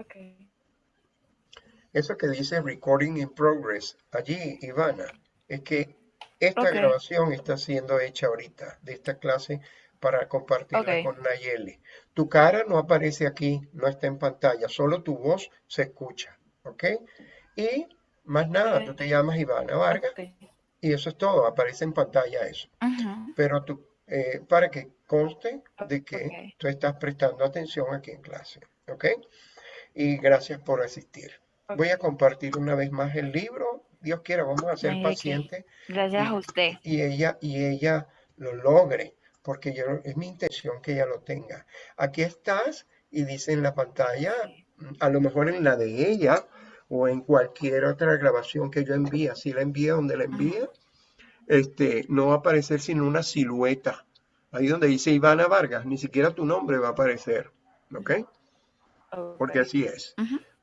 Okay. Eso que dice recording in progress, allí, Ivana, es que esta grabación está siendo hecha ahorita, de esta clase, para compartirla con Nayeli. Tu cara no aparece aquí, no está en pantalla, solo tu voz se escucha, ¿ok? Y más nada, tú te llamas Ivana Vargas y eso es todo, aparece en pantalla eso. Pero tú, eh, para que conste de que tú estás prestando atención aquí en clase, ¿ok? Y gracias por asistir. Voy a compartir una vez más el libro. Dios quiera, vamos a ser pacientes Gracias y- a usted. y ella, y ella lo logre, porque yo, es mi intención que ella lo tenga. Aquí estás y dice en la pantalla, a lo mejor en la de ella o en cualquier otra grabación que yo envíe, si la envía donde la envíe, este, no va a aparecer sino una silueta. Ahí donde dice Ivana Vargas, ni siquiera tu nombre va a aparecer, ¿ok? Porque así es.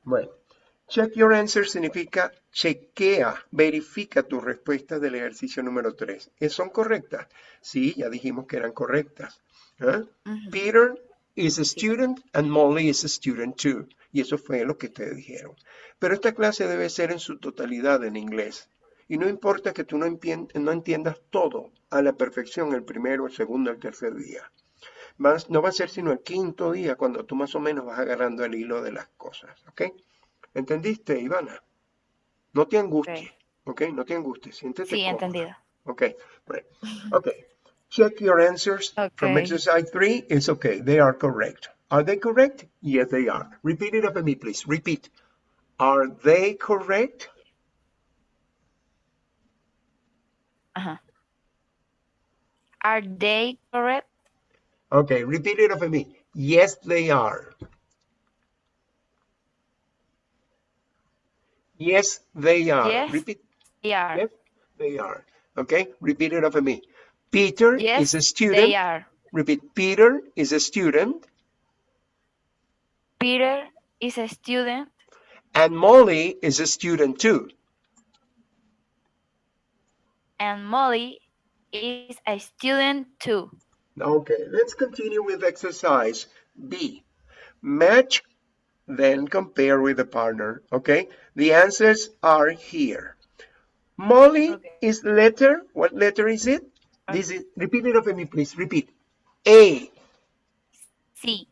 Bueno, check your answer significa chequea, verifica tus respuestas del ejercicio número 3. ¿Son correctas? Sí, ya dijimos que eran correctas. Ujú. Peter is a student and Molly is a student too. Y eso fue lo que ustedes dijeron. Pero esta clase debe ser en su totalidad en inglés. Y no importa que tú no, no entiendas todo a la perfección el primero, el segundo, el tercer día. No va a ser sino el quinto día cuando tú más o menos vas agarrando el hilo de las cosas, ¿ok? ¿Entendiste, Ivana? No te angusties, ¿ok? No te angusties, siéntete Sí, cómoda. entendido. ¿ok? Right. Ok. Check your answers from exercise three. It's okay. They are correct. Are they correct? Yes, they are. Repeat it after me, please. Repeat. Are they correct? Are they correct? Okay, repeat it after me. Yes, they are. Yes, they are. Yes. Repeat. They are. Yes, they are. Okay, repeat it after me. Peter Yes, is a student. they are. Repeat. Peter is a student, Peter is a student and Molly is a student too. and Molly is a student too. Okay, let's continue with exercise B. Match, then compare with the partner. Okay, the answers are here. Molly Okay. is letter. What letter is it? Uh, this is. Repeat it after me, please. Repeat. A, C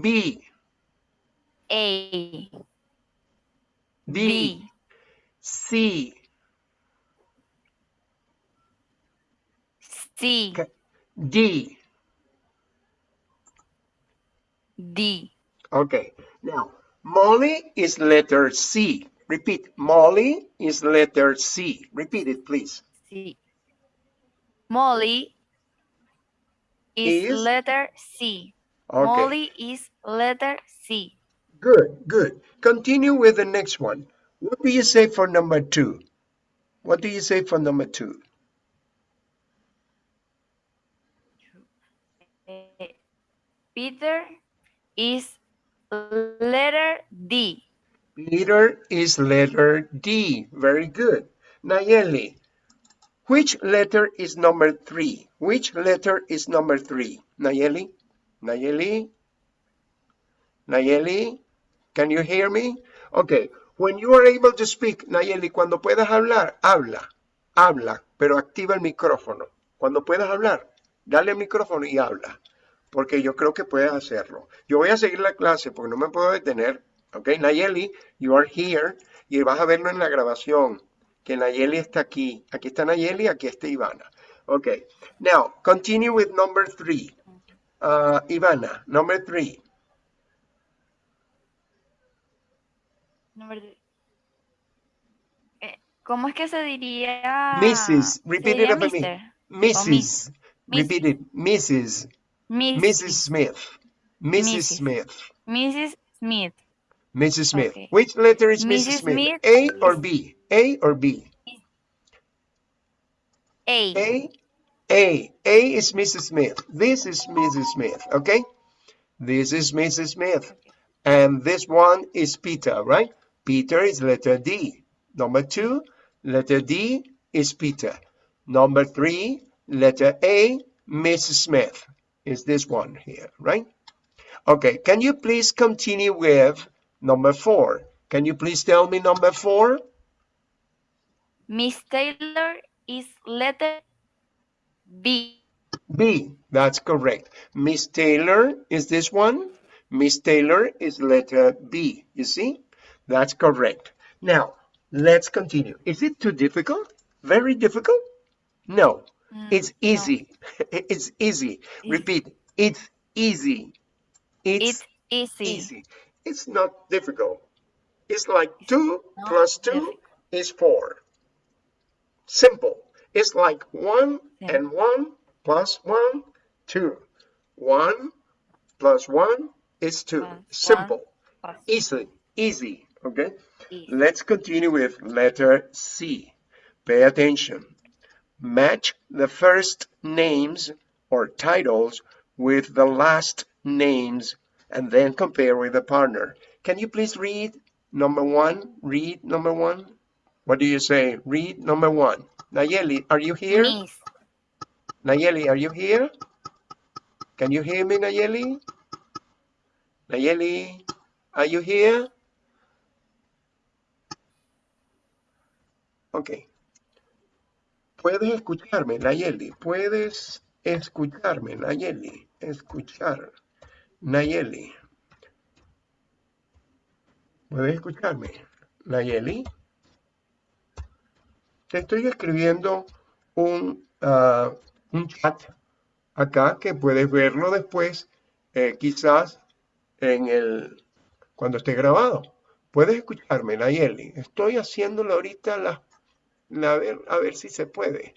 B, A D, B C, C Okay. D. D Okay, now Molly is letter C. Repeat. Molly is letter C. Repeat it, please. C. Molly is, Is? letter C. Okay. Molly is letter C. Good, good. Continue with the next one. What do you say for number two? What do you say for number two? Peter is letter D. Peter is letter D. Very good. Nayeli, which letter is number three? Which letter is number three? Nayeli? Nayeli? Nayeli? Can you hear me? Okay. When you are able to speak, Nayeli, cuando puedas hablar, habla. Habla, pero activa el micrófono. Cuando puedas hablar, dale el micrófono y habla. Porque yo creo que puedes hacerlo. Yo voy a seguir la clase porque no me puedo detener. Ok, Nayeli, you are here. Y vas a verlo en la grabación. Que Nayeli está aquí. Aquí está Nayeli, aquí está Ivana. Ok. Now, continue with number three. Uh, Ivana, number three. Eh, ¿Cómo es que se diría? Mrs. Repeat ¿Se it after me. Mrs. Repeat it. Mrs. Miss- Mrs. Smith. Mrs. Mrs. Smith. Mrs. Smith. Mrs. Smith. Okay. Which letter is Mrs. Mrs. Smith? Smith A or B? A or B? A. A. A. A is Mrs. Smith. This is Mrs. Smith. Okay. This is Mrs. Smith. And this one is Peter, right? Peter is letter D. Number two, letter D is Peter. Number three, letter A, Mrs. Smith is this one here, right? Okay, can you please continue with Number four. Can you please tell me number four? Miss Taylor is letter B. B. That's correct. Miss Taylor is this one. Miss Taylor is letter B. You see? That's correct. Now, let's continue. Is it too difficult? Very difficult? No. Mm, It's no. easy. It's easy. Repeat. It's easy. It's It's easy. easy. It's not difficult. It's like It's 2 plus 2 difficult. is 4. Simple. It's like 1 Yeah. and 1 plus 1, 2. 1 plus 1 is 2. Plus Simple. Plus Easy. Easy. Okay? easy. Let's continue with letter C. Pay attention. Match the first names or titles with the last names and then compare with the partner. Can you please read number one? Read number one. What do you say? Read number one. Nayeli, are you here? Miss. Nayeli, are you here? Can you hear me, Nayeli? Nayeli, are you here? Ok. Puedes escucharme, Nayeli. Puedes escucharme, Nayeli. Escuchar. Nayeli. ¿Puedes escucharme? Nayeli. Te estoy escribiendo un, ah, un chat acá que puedes verlo después, eh, quizás en el, cuando esté grabado. Puedes escucharme, Nayeli. Estoy haciéndolo ahorita la, la- a, ver, a ver si se puede.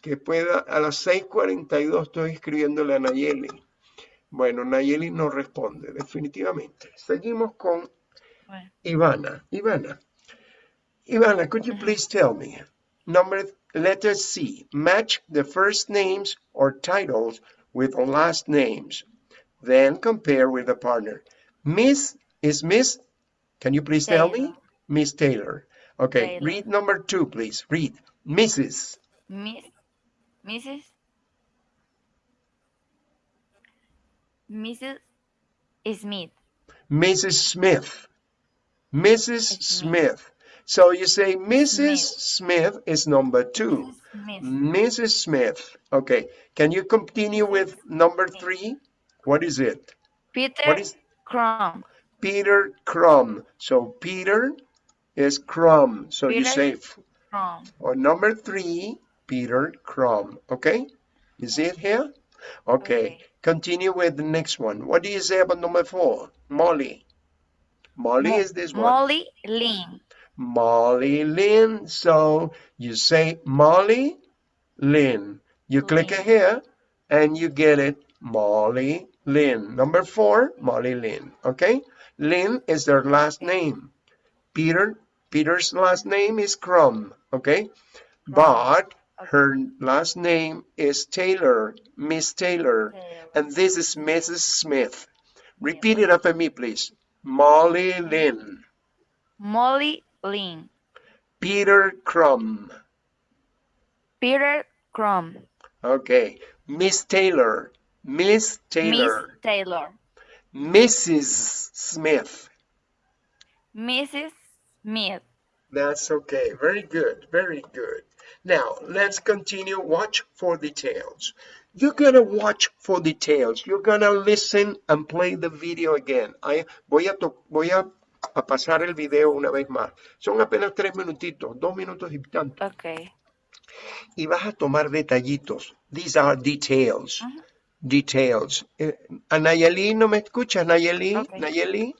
Que pueda, a las 6.42 estoy escribiéndole a Nayeli. Bueno, Nayeli no responde, definitivamente. Seguimos con Bueno, Ivana. Ivana. Ivana, could you please tell me? Number letter C. Match the first names or titles with the last names. Then compare with the partner. Miss is Miss. Can you please tell me? Miss Taylor. Okay, Taylor. read number two, please. Read. Mrs. Miss. Mrs. Mrs. Smith. Mrs. Smith. Mrs. Smith. So you say Mrs. Smith. Smith is number two. Smith. Mrs. Smith. Okay. Can you continue with number three? What is it? Peter What is Crumb. Peter Crumb? So Peter is Crumb. So you say Crumb. on oh, number three, Peter Crumb. Okay. You see it here? Okay. Okay. Continue with the next one. What do you say about number four? Molly. Molly Mo- is this one. Molly Lynn. Molly Lynn. So you say Molly Lynn. You click Lynn. here and you get it. Molly Lynn. Number four, Molly Lynn. Okay? Lynn is their last name. Peter, Peter's last name is Crumb. Okay? But her last name is Taylor, Miss Taylor. And this is Mrs. Smith. Repeat it after me, please. Molly Lynn. Molly Lynn. Peter Crumb. Peter Crumb. Okay. Miss Taylor. Miss Taylor. Miss Taylor. Taylor. Mrs. Smith. Mrs. Smith. That's okay. Very good. Very good. Now, let's continue. Watch for details. You're going to watch for details. You're going to listen and play the video again. I, voy a, voy a, a pasar el video una vez más. Son apenas tres minutitos, dos minutos y tanto. Okay. y vas a tomar detallitos. These are details. Ujú. Details. Eh, ¿A Nayeli no me escuchas, Nayeli? Ok. Nayeli?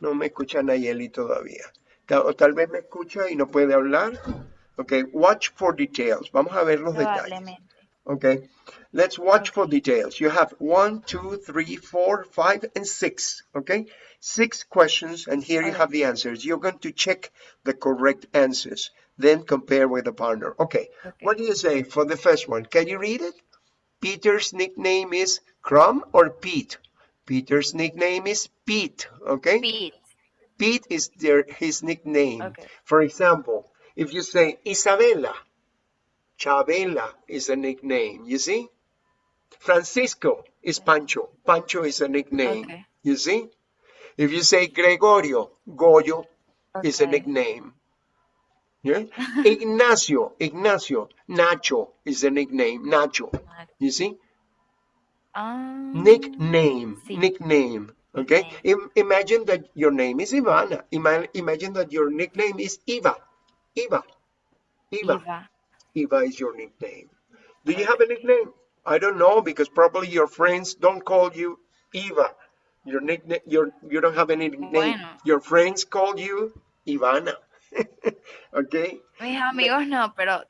No me escucha Nayeli todavía. Tal vez me escucha y no puede hablar. Ok, watch for details. Vamos a ver los detalles. Okay, let's watch for details. You have one, two, three, four, five, and six. Okay, six questions, and here you have the answers. You're going to check the correct answers, then compare with the partner. Okay, Okay. what do you say for the first one? Can you read it? Peter's nickname is Crumb or Pete? Peter's nickname is Pete. Okay, Pete. Pete is their his nickname. Okay. For example, if you say Isabella, Chabela is a nickname, you see? Francisco is Pancho. Pancho is a nickname, Okay. you see? If you say Gregorio, Goyo is a nickname. Yeah? Ignacio, Ignacio, Nacho is a nickname. Nacho. You see? Um, Nickname, nickname. Okay? Im- imagine that your name is Ivana. Ima- imagine that your nickname is Eva. Eva. Eva. Eva. Eva is your nickname. Do you have a nickname? I don't know because probably your friends don't call you Eva. Your nickname, your you don't have any nickname. Bueno. Your friends call you Ivana. okay? Mis amigos no, pero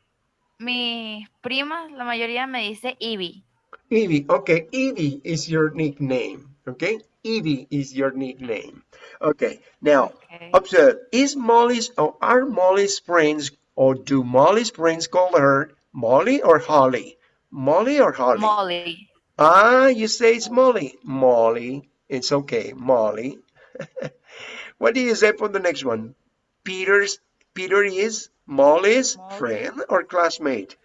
mis primas, la mayoría me dice Ivy. Evie. Okay, Evie is your nickname. Okay? Evie is your nickname. Okay. Now, Okay. observe. Is Molly's or are Molly's friends or do Molly's friends call her Molly or Holly? Molly or Holly? Molly. Ah, you say it's Molly. Molly. It's okay, Molly. what do you say for the next one? Peter's Peter is Molly's Molly. friend or classmate?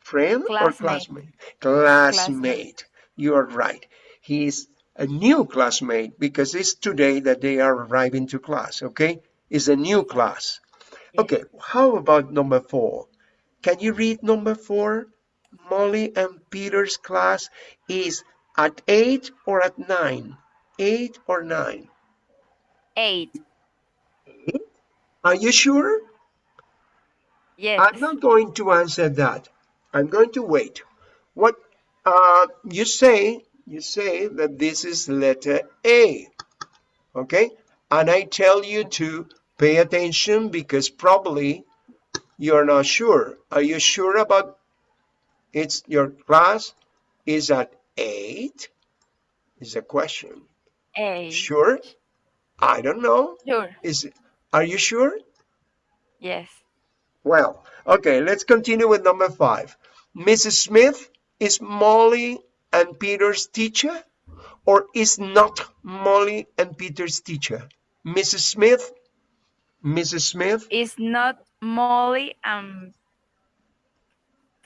Friend or Classmate. classmate? Classmate. You are right. He is a new classmate because it's today that they are arriving to class, okay? It's a new class. Okay, how about number four? Can you read number four? Molly and Peter's class is at 8 or at 9? 8 or 9? Eight. Are you sure? Yes. I'm not going to answer that. I'm going to wait. What uh, you say, you say that this is letter A. Okay? And I tell you to pay attention because probably you're not sure. Are you sure about it's your class is at 8? Is a question. Eight. Sure? I don't know. Sure. Is are you sure? Yes. Well, okay, let's continue with number five. Mrs. Smith, is Molly and Peter's teacher or is not Molly and Peter's teacher? Mrs. Smith, Mrs. Smith, Is not Molly and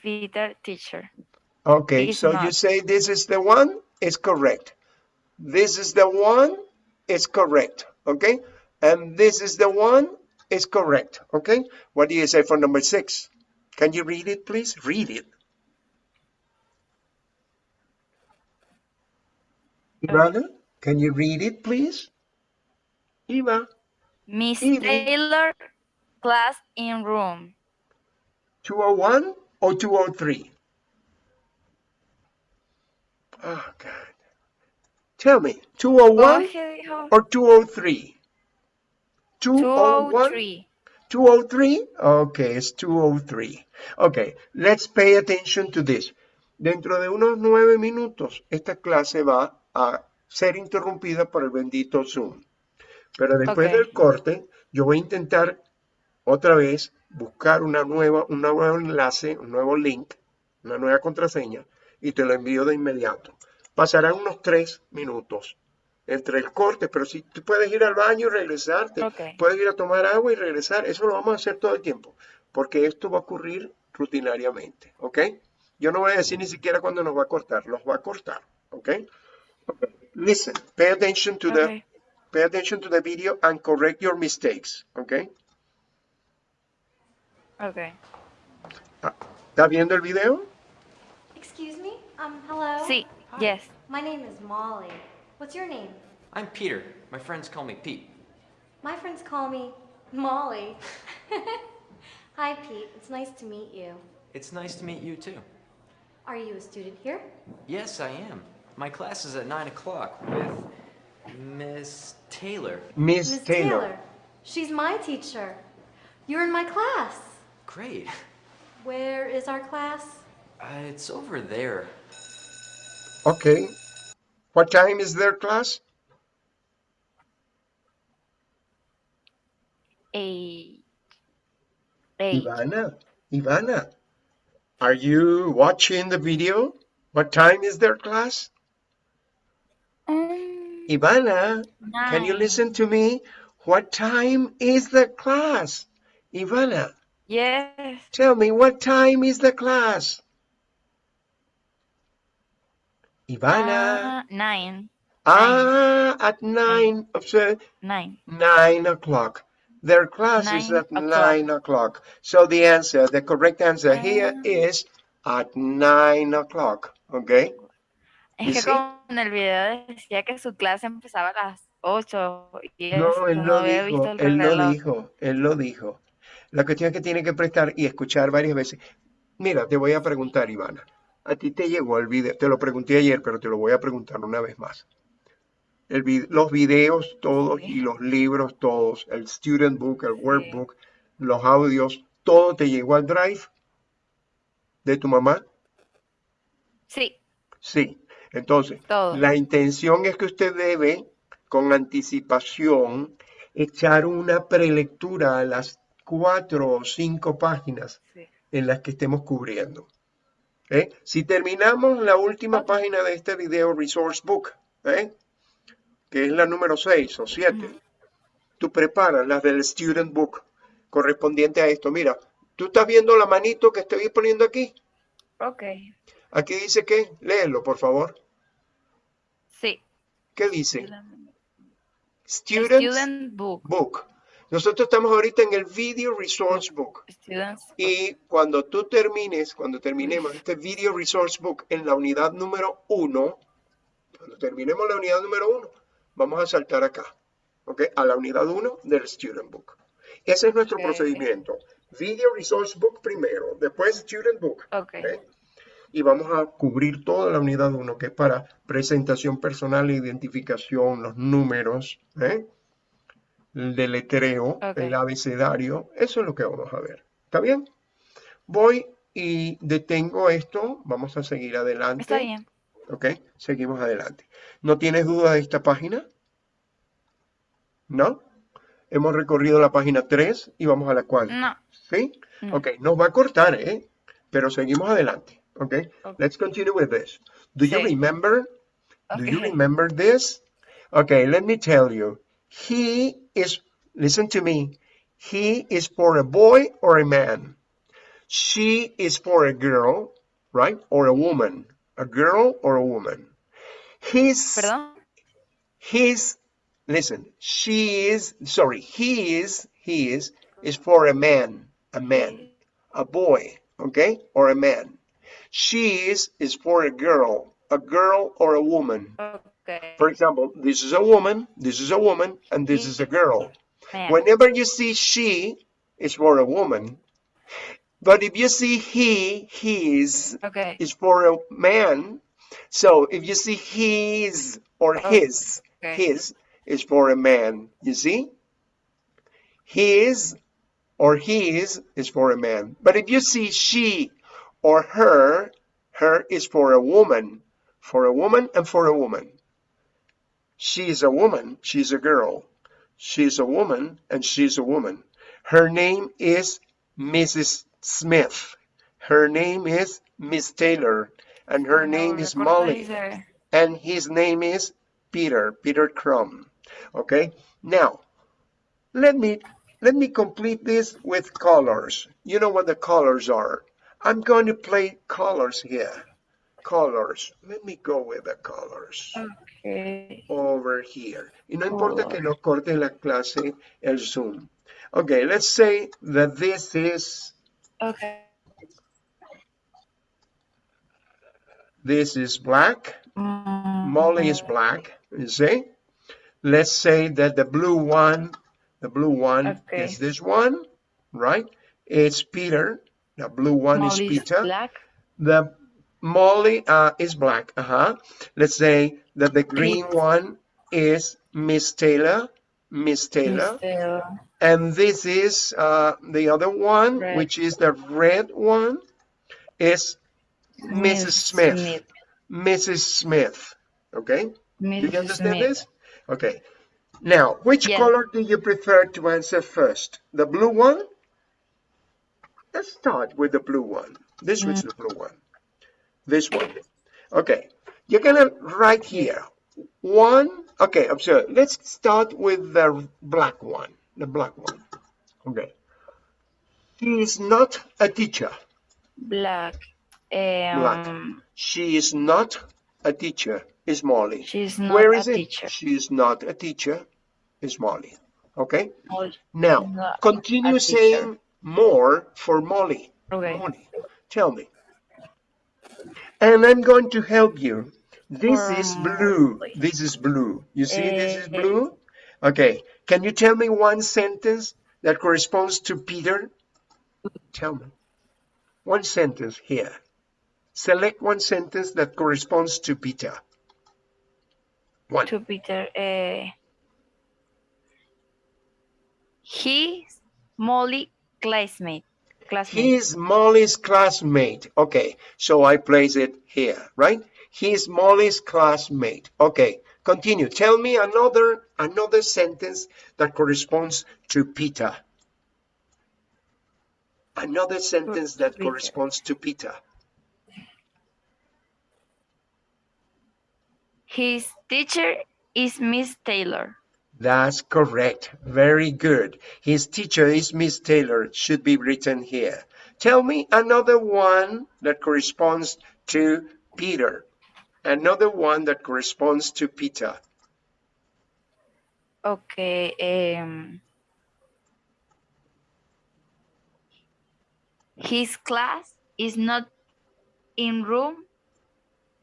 Peter teacher. okay, Is so you say this is the one, it's correct. This is the one, it's correct, okay? And this is the one, it's correct, okay? What do you say for number six? Can you read it, please? Read it. Brother, can you read it, please? Eva, Miss Ivy. Taylor, class in room. 201 or 203? Oh, God. Tell me, 201 ¿Cómo es que dijo? or 203? 201? 203. 203? Okay, it's 203. Okay, let's pay attention to this. Dentro de unos nueve minutos, esta clase va a ser interrumpida por el bendito Zoom. Pero después del corte, yo voy a intentar otra vez buscar una nueva, un nuevo enlace, un nuevo link, una nueva contraseña y te lo envío de inmediato. Pasarán unos tres minutos entre el corte, pero si tú puedes ir al baño y regresarte, puedes ir a tomar agua y regresar, eso lo vamos a hacer todo el tiempo, porque esto va a ocurrir rutinariamente, ¿ok? Yo no voy a decir ni siquiera cuándo nos va a cortar, los va a cortar, ¿ok? Okay. Listen, pay attention to the pay attention to the video and correct your mistakes, okay? Okay. ¿Está viendo el video? Excuse me? Um, hello? Sí, yes. My name is Molly. What's your name? I'm Peter. My friends call me Pete. My friends call me Molly. Hi, Pete. It's nice to meet you. It's nice to meet you too. Are you a student here? Yes, I am. My class is at 9 o'clock with Miss Taylor. Miss, Miss Taylor. She's my teacher. You're in my class. Great. Where is our class? Uh, it's over there. Okay. What time is their class? Eight. Eight. Ivana, Ivana, are you watching the video? What time is their class? Um, Ivana, can you listen to me? What time is the class? Ivana, Yes. tell me what time is the class? Ivana, Uh, nine. Ah, at nine. Observe, Nine. nine o'clock. Their class is at nine o'clock. So the answer, the correct answer here Ah. is at nine o'clock. Okay. Es ¿Y que sí? como en el video decía que su clase empezaba a las 8 y No, esto, él no lo había dijo, visto el él lo dijo, él lo dijo. La cuestión es que tiene que prestar y escuchar varias veces. Mira, te voy a preguntar, Ivana. A ti te llegó el video, te lo pregunté ayer, pero te lo voy a preguntar una vez más. El los videos todos Sí. y los libros todos, el student book, el workbook, los audios, todo te llegó al drive de tu mamá. Sí, Sí. Entonces, Todo. la intención es que usted debe, con anticipación, echar una prelectura a las cuatro o cinco páginas Sí. en las que estemos cubriendo. ¿eh? Si terminamos la última página de este video Resource Book, ¿eh? que es la número 6 o 7, tú preparas las del Student Book correspondiente a esto. Mira, tú estás viendo la manito que estoy poniendo aquí. ok. Aquí dice que, léelo por favor. Sí. ¿Qué dice? Student book. Book. Nosotros estamos ahorita en el Video Resource Book. Students. Y cuando tú termines, cuando terminemos este Video Resource Book en la unidad número 1, cuando terminemos la unidad número 1, vamos a saltar acá, ¿ok? A la unidad 1 del Student Book. Ese es nuestro procedimiento. Video Resource Book primero, después Student Book. Ok. ¿ok? Y vamos a cubrir toda la unidad 1, que es para presentación personal, identificación, los números, ¿eh? el deletreo, el abecedario. Eso es lo que vamos a ver. ¿Está bien? Voy y detengo esto. Vamos a seguir adelante. Está bien. ¿Ok? Seguimos adelante. ¿No tienes duda de esta página? ¿No? Hemos recorrido la página 3 y vamos a la 4. No. ¿Sí? No. Ok, nos va a cortar, ¿eh? Pero seguimos adelante. Ok, Ok. let's continue with this. Do you remember? Do you remember this? Okay, let me tell you. He is, listen to me. He is for a boy or a man. She is for a girl, right? Or a woman. A girl or a woman. His, Perdón. his, listen, she is, sorry, he is, he is, is for a man, a man, a boy, okay, or a man. She is, for a girl, a girl or a woman. Ok. For example, this is a woman, this is a woman, and this is a girl. Man. Whenever you see she, it's for a woman. But if you see he, his, Ok. is for a man. So if you see his or oh, his, Okay. his is for a man. You see? His or his is for a man. But if you see she or her, her is for a woman. For a woman and for a woman. She is a woman, she's a girl. She's a woman and she's a woman. Her name is Mrs. Smith. Her name is Miss Taylor. And her name is Molly. And his name is Peter, Peter Crumb. Okay? Now, let me let me complete this with colors. You know what the colors are. I'm going to play colors here. Colors. Let me go with the colors. Ok. over here. Y no importa que nos corte la clase el Zoom. Okay, let's say that this is Ok. this is black. Mm, Molly is black. You see? Let's say that the blue one, the blue one Okay. is this one, right? It's Peter. The blue one Molly is Peter. black. The Molly uh, is black. Uh-huh. Let's say that the green one is Miss Taylor. Miss Taylor. Mr. And this is uh, the other one, Red. which is the red one, is Mrs. Smith. Smith. Mrs. Smith. Okay? Do you understand Smith. this? Okay. Now, which Yeah. color do you prefer to answer first? The blue one? Let's start with the blue one. This one's the blue one. This one. Okay. You're gonna write here. One. Okay, observe. Let's start with the black one. The black one. Okay. She is not a teacher. Black. Eh, Black. um, She is not a teacher. Is Molly. She's not Where a is it? teacher. She's not a teacher. Is Molly. Okay. Molly. Now continue a saying more for Molly. Okay. Molly, tell me. And I'm going to help you. This For is blue. This is blue. You see, this is Eh, eh. blue. Okay. Can you tell me one sentence that corresponds to Peter? Tell me. One sentence here. Select one sentence that corresponds to Peter. One. To Peter. Uh, he's Molly classmate. Classmate. He's Molly's classmate. Okay, so I place it here, right? He's Molly's classmate. Okay, continue. Tell me another another sentence that corresponds to Peter. Another sentence that Peter. corresponds to Peter. His teacher is Miss Taylor. That's correct. Very good. His teacher is Miss Taylor. Should be written here. Tell me another one that corresponds to Peter. Another one that corresponds to Peter. Okay. Um, his class is not in room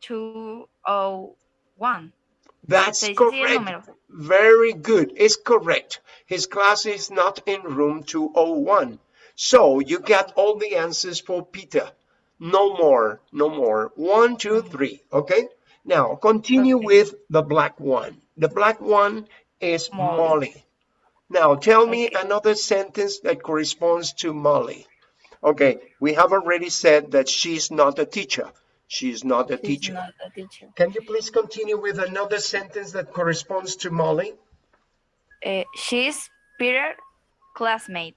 201. That's Se dice así el correct. Very good. It's correct. His class is not in room 201. So you get all the answers for Peter. No more, no more. One, two, three. Okay? Now continue Okay. with the black one. The black one is Molly. Molly. Now tell me Okay. another sentence that corresponds to Molly. Okay, we have already said that she's not a teacher. She's not a teacher. not a teacher. Can you please continue with another sentence that corresponds to Molly? Uh, she's Peter's classmate.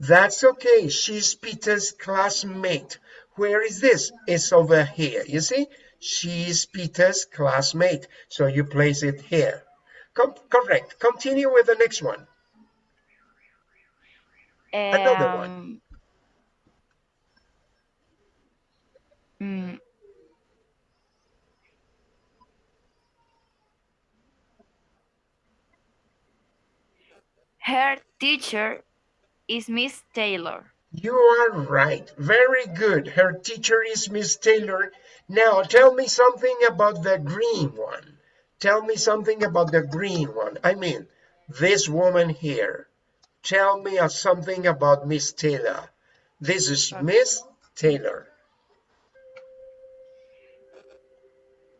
That's okay. She's Peter's classmate. Where is this? It's over here. You see? She's Peter's classmate. So you place it here. Com- correct. Continue with the next one. Another one. Um, mm, her teacher is Miss Taylor. You are right. Very good. Her teacher is Miss Taylor. Now tell me something about the green one. Tell me something about the green one. I mean, this woman here. Tell me something about Miss Taylor. This is Miss Taylor.